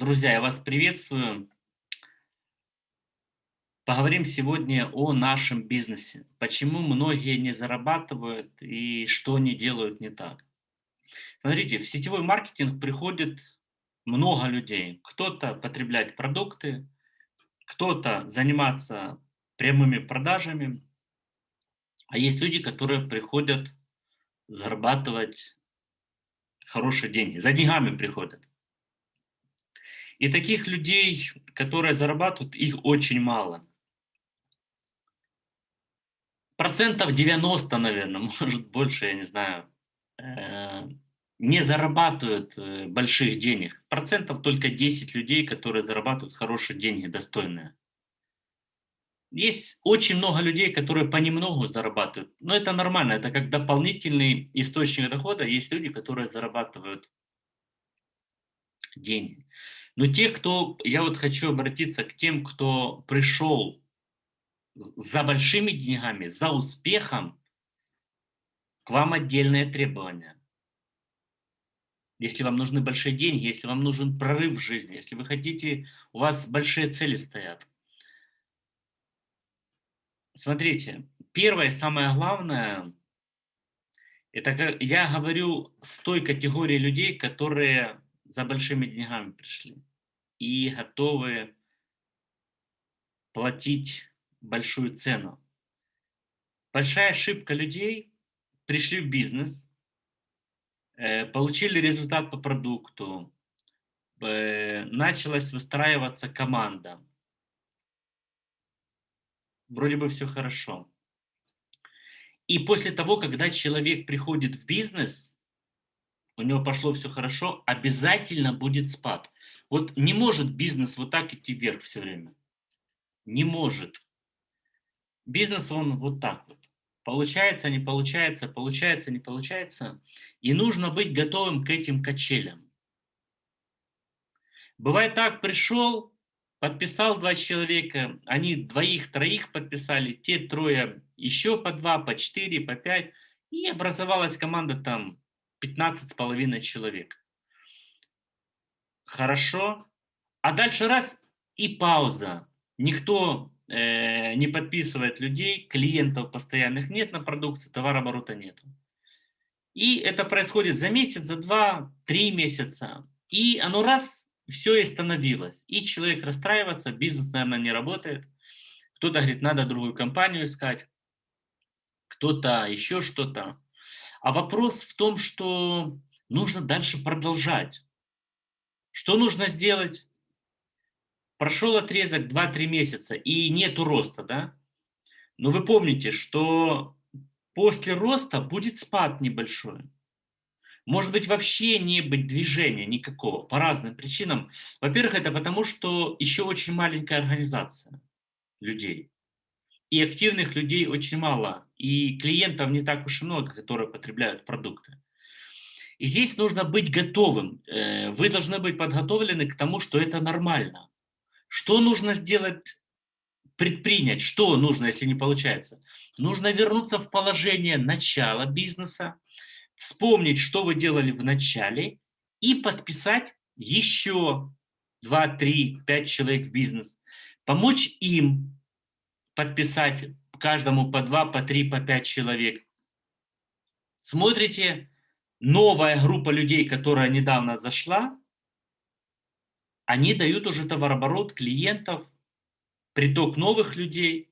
Друзья, я вас приветствую. Поговорим сегодня о нашем бизнесе. Почему многие не зарабатывают и что они делают не так. Смотрите, в сетевой маркетинг приходит много людей. Кто-то потреблять продукты, кто-то заниматься прямыми продажами, а есть люди, которые приходят зарабатывать хорошие деньги, за деньгами приходят. И таких людей, которые зарабатывают, их очень мало. Процентов 90, наверное, может больше, я не знаю, э, не зарабатывают э, больших денег. Процентов только 10 людей, которые зарабатывают хорошие деньги, достойные. Есть очень много людей, которые понемногу зарабатывают. Но это нормально, это как дополнительный источник дохода. Есть люди, которые зарабатывают деньги. Но те, кто, я вот хочу обратиться к тем, кто пришел за большими деньгами, за успехом, к вам отдельные требования. Если вам нужны большие деньги, если вам нужен прорыв в жизни, если вы хотите, у вас большие цели стоят. Смотрите, первое самое главное, это я говорю с той категорией людей, которые за большими деньгами пришли и готовы платить большую цену. Большая ошибка людей, пришли в бизнес, э, получили результат по продукту, э, началась выстраиваться команда. Вроде бы все хорошо. И после того, когда человек приходит в бизнес, у него пошло все хорошо, обязательно будет спад. Вот не может бизнес вот так идти вверх все время. Не может. Бизнес, он вот так вот. Получается, не получается, получается, не получается. И нужно быть готовым к этим качелям. Бывает так, пришел, подписал два человека, они двоих-троих подписали, те трое еще по два, по четыре, по пять, и образовалась команда там 15 с половиной человек хорошо. А дальше раз и пауза. Никто э, не подписывает людей, клиентов постоянных нет на продукции, товарооборота нету. И это происходит за месяц, за два, три месяца. И оно раз, все и становилось. И человек расстраивается, бизнес, наверное, не работает. Кто-то говорит, надо другую компанию искать. Кто-то еще что-то. А вопрос в том, что нужно дальше продолжать. Что нужно сделать? Прошел отрезок 2-3 месяца и нету роста, да? Но вы помните, что после роста будет спад небольшой. Может быть вообще не быть движения никакого по разным причинам. Во-первых, это потому, что еще очень маленькая организация людей. И активных людей очень мало. И клиентов не так уж и много, которые потребляют продукты. И здесь нужно быть готовым. Э, вы должны быть подготовлены к тому, что это нормально. Что нужно сделать, предпринять? Что нужно, если не получается? Нужно вернуться в положение начала бизнеса, вспомнить, что вы делали в начале, и подписать еще 2, 3, 5 человек в бизнес. Помочь им подписать каждому по 2, по 3, по 5 человек. Смотрите, новая группа людей, которая недавно зашла, они дают уже товарооборот клиентов, приток новых людей.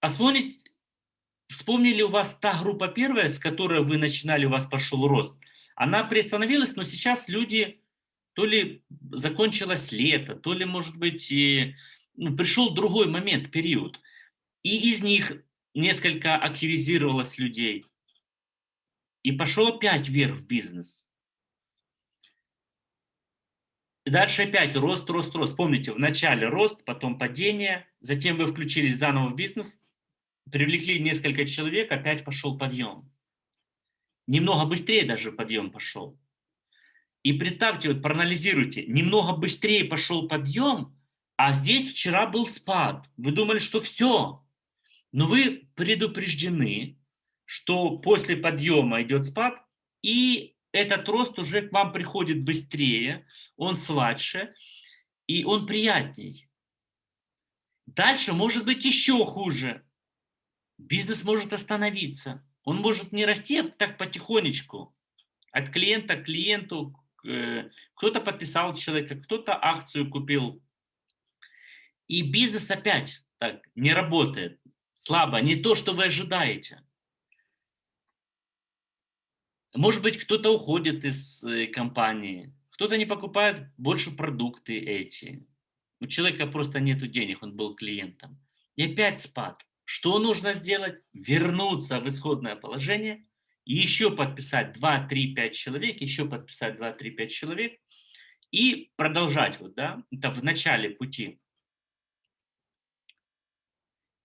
А вспомните, вспомнили у вас та группа первая, с которой вы начинали, у вас пошел рост. Она приостановилась, но сейчас люди, то ли закончилось лето, то ли, может быть, и, ну, пришел другой момент, период. И из них несколько активизировалось людей. И пошел опять вверх в бизнес. И дальше опять рост, рост, рост. Помните, в начале рост, потом падение, затем вы включились заново в бизнес, привлекли несколько человек, опять пошел подъем. Немного быстрее даже подъем пошел. И представьте, вот проанализируйте, немного быстрее пошел подъем, а здесь вчера был спад. Вы думали, что все. Но вы предупреждены, что после подъема идет спад, и этот рост уже к вам приходит быстрее, он сладше и он приятней. Дальше может быть еще хуже. Бизнес может остановиться. Он может не расти а так потихонечку. От клиента к клиенту. Э, кто-то подписал человека, кто-то акцию купил. И бизнес опять так не работает. Слабо. Не то, что вы ожидаете. Может быть, кто-то уходит из э, компании. Кто-то не покупает больше продукты эти. У человека просто нет денег, он был клиентом. И опять спад. Что нужно сделать? Вернуться в исходное положение, и еще подписать 2, 3, 5 человек, еще подписать 2, 3, 5 человек и продолжать. Вот, да? Это в начале пути.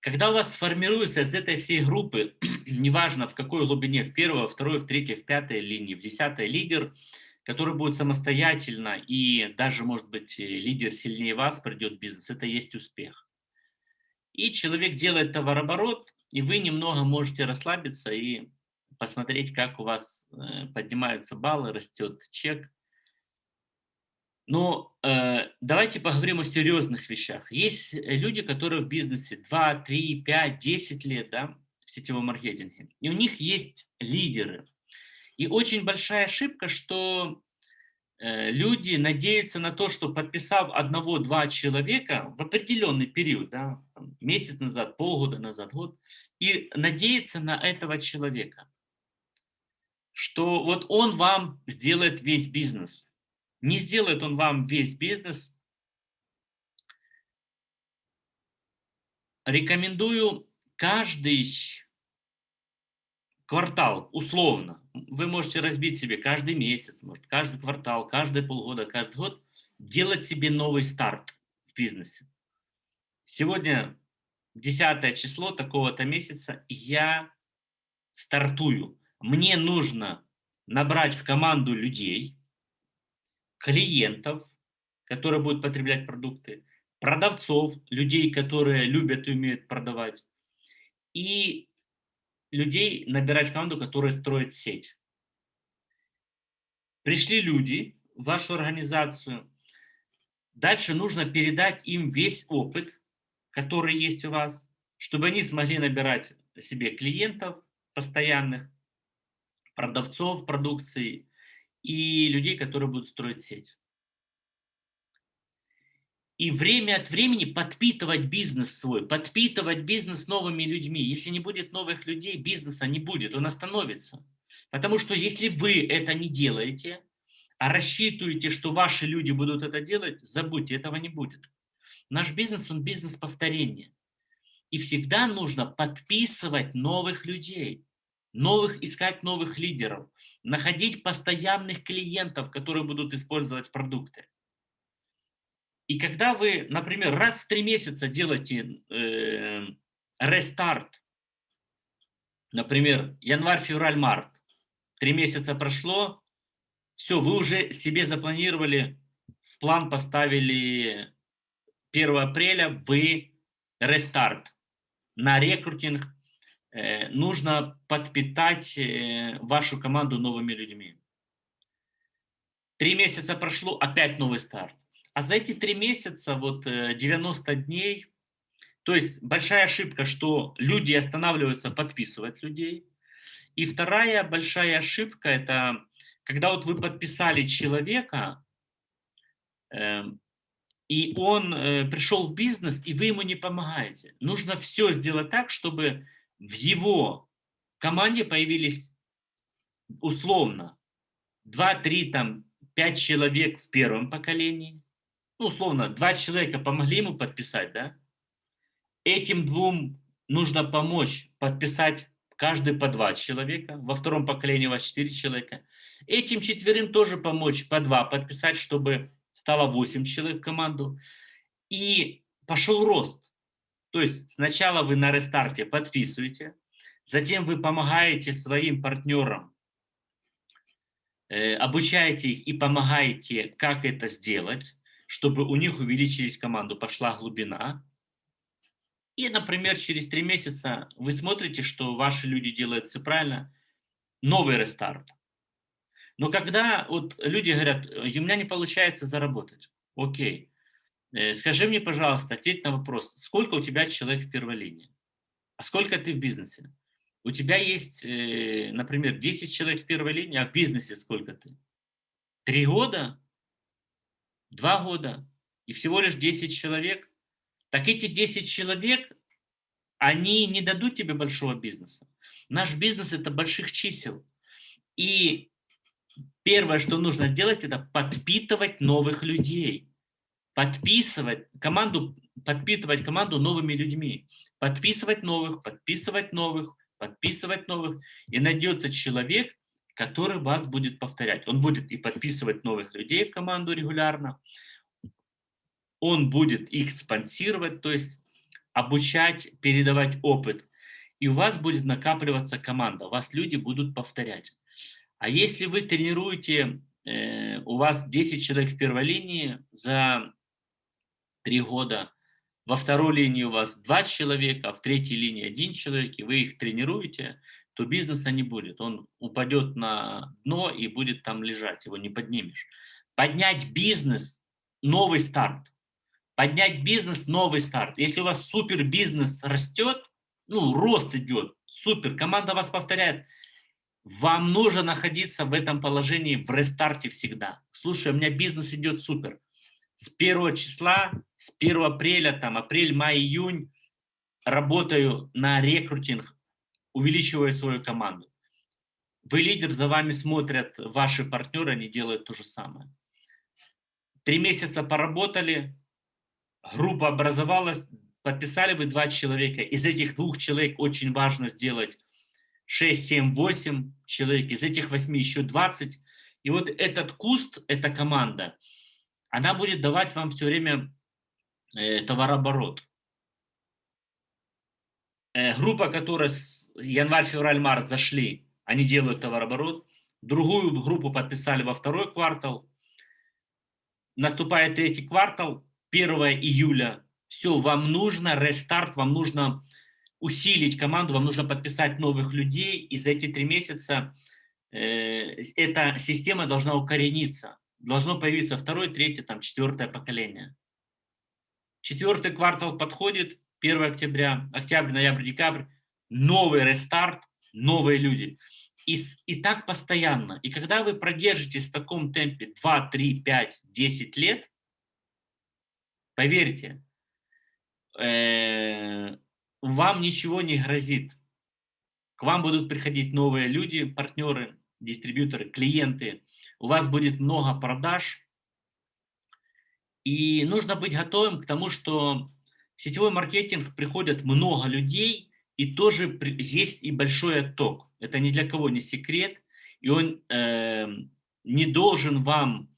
Когда у вас сформируется из этой всей группы, неважно в какой глубине, в первой, во второй, в третьей, в пятой линии, в десятой лидер – который будет самостоятельно и даже, может быть, лидер сильнее вас придет бизнес, это есть успех. И человек делает товарооборот, и вы немного можете расслабиться и посмотреть, как у вас э, поднимаются баллы, растет чек. Но э, давайте поговорим о серьезных вещах. Есть люди, которые в бизнесе 2, 3, 5, 10 лет да, в сетевом маркетинге, и у них есть лидеры, и очень большая ошибка, что э, люди надеются на то, что подписав одного-два человека в определенный период, да, месяц назад, полгода назад, год, и надеяться на этого человека, что вот он вам сделает весь бизнес. Не сделает он вам весь бизнес. Рекомендую каждый квартал, условно, вы можете разбить себе каждый месяц, может, каждый квартал, каждые полгода, каждый год, делать себе новый старт в бизнесе. Сегодня 10 число такого-то месяца, я стартую. Мне нужно набрать в команду людей, клиентов, которые будут потреблять продукты, продавцов, людей, которые любят и умеют продавать, и людей набирать команду, которая строит сеть. Пришли люди в вашу организацию. Дальше нужно передать им весь опыт, который есть у вас, чтобы они смогли набирать себе клиентов постоянных, продавцов продукции и людей, которые будут строить сеть и время от времени подпитывать бизнес свой, подпитывать бизнес новыми людьми. Если не будет новых людей, бизнеса не будет, он остановится. Потому что если вы это не делаете, а рассчитываете, что ваши люди будут это делать, забудьте, этого не будет. Наш бизнес, он бизнес повторения. И всегда нужно подписывать новых людей, новых, искать новых лидеров, находить постоянных клиентов, которые будут использовать продукты. И когда вы, например, раз в три месяца делаете э, рестарт, например, январь, февраль, март, три месяца прошло, все, вы уже себе запланировали, в план поставили 1 апреля, вы рестарт на рекрутинг, нужно подпитать э, вашу команду новыми людьми. Три месяца прошло, опять новый старт. А за эти три месяца, вот 90 э, дней, то есть большая ошибка, что люди останавливаются подписывать людей. И вторая большая ошибка – это когда вот вы подписали человека, э, и он э, пришел в бизнес, и вы ему не помогаете. Нужно все сделать так, чтобы в его команде появились условно 2-3, там, 5 человек в первом поколении, ну, условно, два человека помогли ему подписать, да, этим двум нужно помочь подписать каждый по два человека, во втором поколении у вас четыре человека. Этим четверым тоже помочь по два подписать, чтобы стало восемь человек в команду. И пошел рост. То есть сначала вы на рестарте подписываете, затем вы помогаете своим партнерам, э, обучаете их и помогаете, как это сделать чтобы у них увеличились команду, пошла глубина. И, например, через три месяца вы смотрите, что ваши люди делают все правильно, новый рестарт. Но когда вот люди говорят, у меня не получается заработать, окей, э, скажи мне, пожалуйста, ответь на вопрос, сколько у тебя человек в первой линии, а сколько ты в бизнесе? У тебя есть, э, например, 10 человек в первой линии, а в бизнесе сколько ты? Три года? Два года? И всего лишь 10 человек? Так эти 10 человек, они не дадут тебе большого бизнеса. Наш бизнес – это больших чисел. И первое, что нужно делать, это подпитывать новых людей. Подписывать команду, подпитывать команду новыми людьми. Подписывать новых, подписывать новых, подписывать новых. И найдется человек, который вас будет повторять. Он будет и подписывать новых людей в команду регулярно, он будет их спонсировать, то есть обучать, передавать опыт. И у вас будет накапливаться команда, вас люди будут повторять. А если вы тренируете, э, у вас 10 человек в первой линии за 3 года, во второй линии у вас 2 человека, а в третьей линии один человек, и вы их тренируете, то бизнеса не будет. Он упадет на дно и будет там лежать, его не поднимешь. Поднять бизнес – новый старт. Поднять бизнес – новый старт. Если у вас супер бизнес растет, ну, рост идет, супер, команда вас повторяет, вам нужно находиться в этом положении в рестарте всегда. Слушай, у меня бизнес идет супер. С первого числа, с 1 апреля, там, апрель, май, июнь, работаю на рекрутинг, увеличиваю свою команду. Вы лидер, за вами смотрят ваши партнеры, они делают то же самое. Три месяца поработали, группа образовалась, подписали вы два человека. Из этих двух человек очень важно сделать 6, 7, 8 человек. Из этих 8 еще 20. И вот этот куст, эта команда, она будет давать вам все время э, товарооборот. Э, группа, которая январь, февраль, март зашли, они делают товарооборот. Другую группу подписали во второй квартал. Наступает третий квартал, 1 июля, все, вам нужно рестарт, вам нужно усилить команду, вам нужно подписать новых людей, и за эти три месяца э, эта система должна укорениться, должно появиться второе, третье, там, четвертое поколение. Четвертый квартал подходит, 1 октября, октябрь, ноябрь, декабрь, новый рестарт, новые люди. И, и так постоянно. И когда вы продержитесь в таком темпе 2, 3, 5, 10 лет, Поверьте, э, вам ничего не грозит. К вам будут приходить новые люди, партнеры, дистрибьюторы, клиенты. У вас будет много продаж. И нужно быть готовым к тому, что в сетевой маркетинг приходят много людей, и тоже есть и большой отток. Это ни для кого не секрет, и он э, не должен вам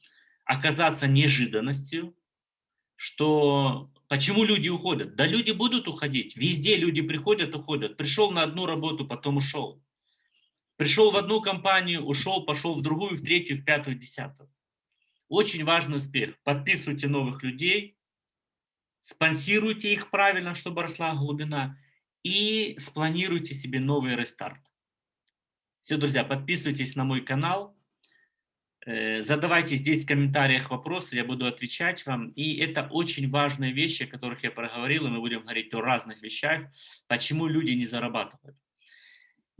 оказаться неожиданностью, что почему люди уходят? Да люди будут уходить, везде люди приходят, уходят. Пришел на одну работу, потом ушел. Пришел в одну компанию, ушел, пошел в другую, в третью, в пятую, в десятую. Очень важный успех. Подписывайте новых людей, спонсируйте их правильно, чтобы росла глубина, и спланируйте себе новый рестарт. Все, друзья, подписывайтесь на мой канал. Э, задавайте здесь в комментариях вопросы, я буду отвечать вам. И это очень важные вещи, о которых я проговорил, и мы будем говорить о разных вещах, почему люди не зарабатывают.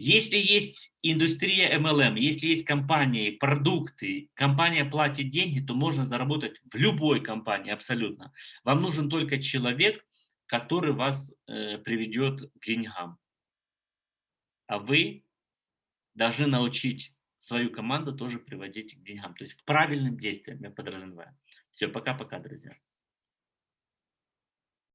Если есть индустрия MLM, если есть компании, продукты, компания платит деньги, то можно заработать в любой компании абсолютно. Вам нужен только человек, который вас э, приведет к деньгам. А вы должны научить свою команду тоже приводить к деньгам, то есть к правильным действиям, я подразумеваю. Все, пока-пока, друзья.